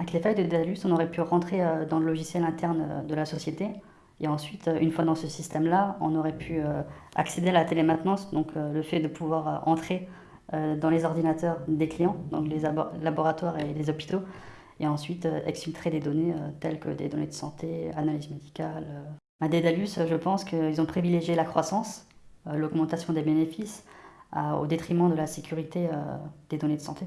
Avec les failles de Dédalus, on aurait pu rentrer euh, dans le logiciel interne euh, de la société et ensuite, euh, une fois dans ce système-là, on aurait pu accéder à la télémaintenance, donc le fait de pouvoir entrer dans les ordinateurs des clients, donc les laboratoires et les hôpitaux, et ensuite exfiltrer des données telles que des données de santé, analyse médicale. À Dédalus, je pense qu'ils ont privilégié la croissance, l'augmentation des bénéfices, au détriment de la sécurité des données de santé.